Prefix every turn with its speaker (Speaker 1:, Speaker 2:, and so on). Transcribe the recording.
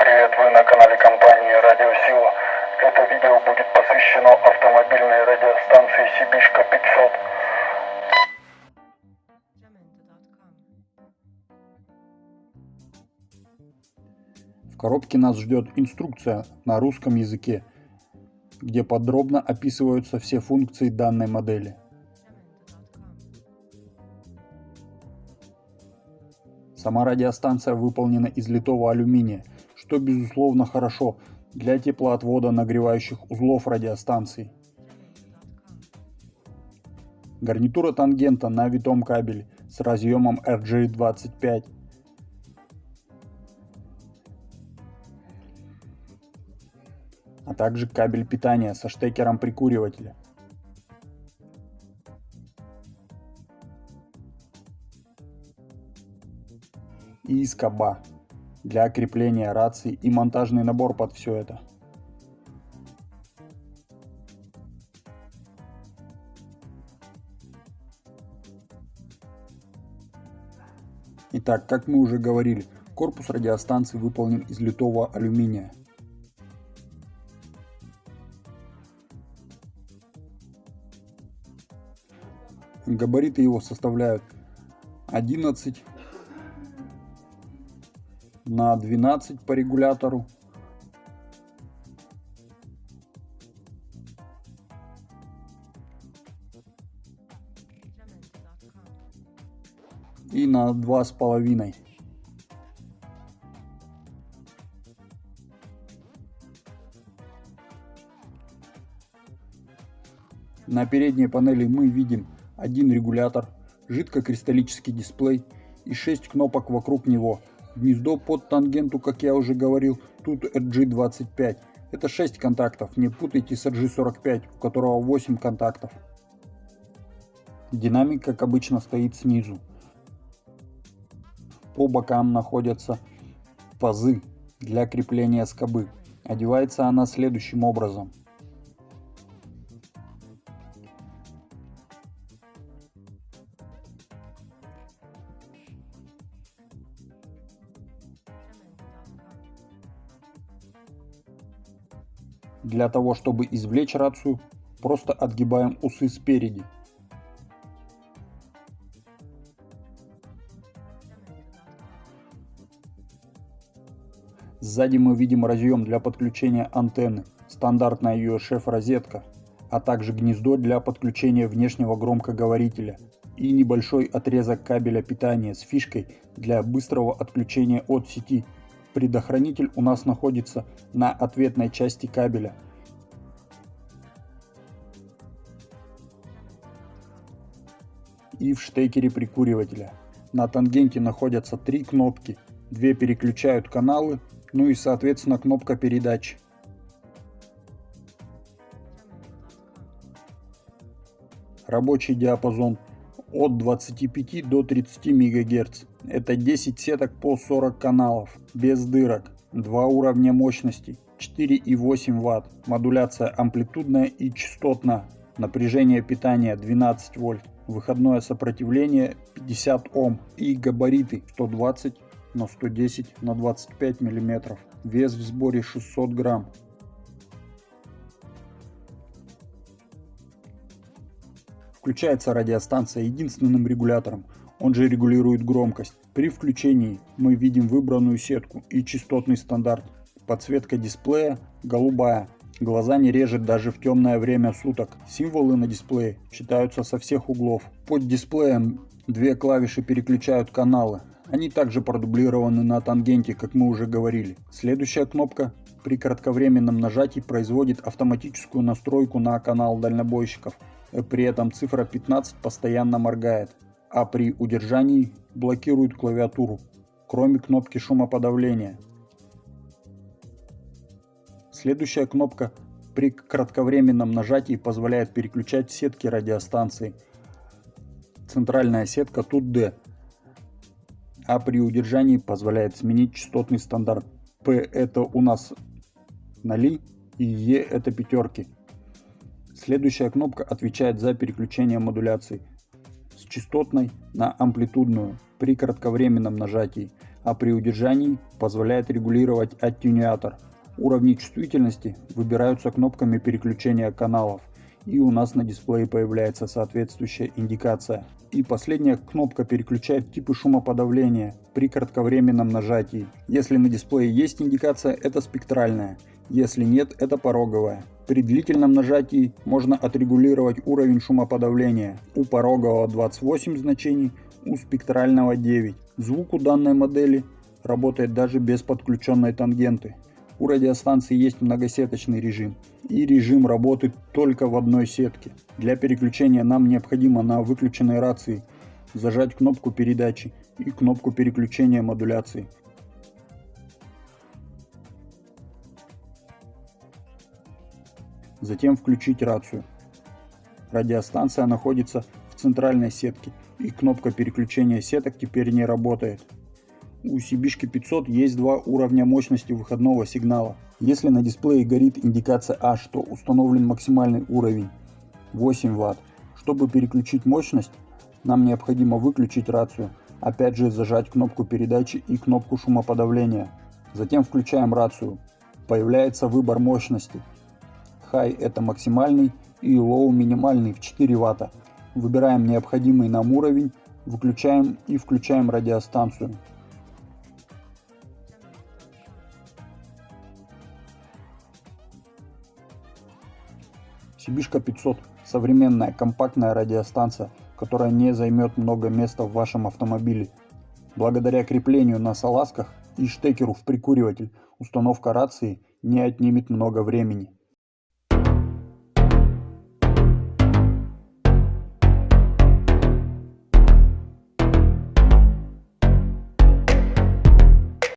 Speaker 1: привет, вы на канале компании Радио Сила. Это видео будет посвящено автомобильной радиостанции Сибишка 500.
Speaker 2: В коробке нас ждет инструкция на русском языке, где подробно описываются все функции данной модели. Сама радиостанция выполнена из литого алюминия, что безусловно хорошо для теплоотвода нагревающих узлов радиостанции. Гарнитура тангента на витом кабеле с разъемом RJ25. А также кабель питания со штекером прикуривателя. и скоба для крепления рации и монтажный набор под все это. Итак, как мы уже говорили, корпус радиостанции выполнен из литого алюминия. Габариты его составляют 11 на 12 по регулятору. И на два с половиной. На передней панели мы видим один регулятор, жидкокристаллический дисплей и 6 кнопок вокруг него Гнездо под тангенту, как я уже говорил, тут RG25. Это 6 контактов, не путайте с RG45, у которого 8 контактов. Динамик, как обычно, стоит снизу. По бокам находятся пазы для крепления скобы. Одевается она следующим образом. Для того, чтобы извлечь рацию, просто отгибаем усы спереди. Сзади мы видим разъем для подключения антенны, стандартная UHF розетка, а также гнездо для подключения внешнего громкоговорителя и небольшой отрезок кабеля питания с фишкой для быстрого отключения от сети Предохранитель у нас находится на ответной части кабеля. И в штекере прикуривателя. На тангенте находятся три кнопки. Две переключают каналы, ну и соответственно кнопка передач. Рабочий диапазон от 25 до 30 МГц. Это 10 сеток по 40 каналов, без дырок, два уровня мощности, 4,8 Вт, модуляция амплитудная и частотная, напряжение питания 12 вольт, выходное сопротивление 50 Ом и габариты 120 на 110 на 25 мм, вес в сборе 600 грамм. Включается радиостанция единственным регулятором, он же регулирует громкость. При включении мы видим выбранную сетку и частотный стандарт. Подсветка дисплея голубая. Глаза не режет даже в темное время суток. Символы на дисплее читаются со всех углов. Под дисплеем две клавиши переключают каналы. Они также продублированы на тангенте, как мы уже говорили. Следующая кнопка при кратковременном нажатии производит автоматическую настройку на канал дальнобойщиков. При этом цифра 15 постоянно моргает, а при удержании блокирует клавиатуру, кроме кнопки шумоподавления. Следующая кнопка при кратковременном нажатии позволяет переключать сетки радиостанции. Центральная сетка тут D, а при удержании позволяет сменить частотный стандарт. P это у нас ноли и E это пятерки. Следующая кнопка отвечает за переключение модуляции с частотной на амплитудную при кратковременном нажатии. а при удержании позволяет регулировать аттенюатор. Уровни чувствительности выбираются кнопками переключения каналов и у нас на дисплее появляется соответствующая индикация. И последняя кнопка переключает типы шумоподавления при кратковременном нажатии. Если на дисплее есть индикация, это спектральная, если нет, это пороговая. При длительном нажатии можно отрегулировать уровень шумоподавления. У порогового 28 значений, у спектрального 9. Звук у данной модели работает даже без подключенной тангенты. У радиостанции есть многосеточный режим и режим работы только в одной сетке. Для переключения нам необходимо на выключенной рации зажать кнопку передачи и кнопку переключения модуляции. Затем включить рацию. Радиостанция находится в центральной сетке и кнопка переключения сеток теперь не работает. У Сибишки 500 есть два уровня мощности выходного сигнала. Если на дисплее горит индикация H, то установлен максимальный уровень 8 Вт. Чтобы переключить мощность, нам необходимо выключить рацию, опять же зажать кнопку передачи и кнопку шумоподавления. Затем включаем рацию. Появляется выбор мощности. High это максимальный и Low минимальный в 4 Вт. Выбираем необходимый нам уровень, выключаем и включаем радиостанцию. Сибишка 500 – современная компактная радиостанция, которая не займет много места в вашем автомобиле. Благодаря креплению на салазках и штекеру в прикуриватель установка рации не отнимет много времени.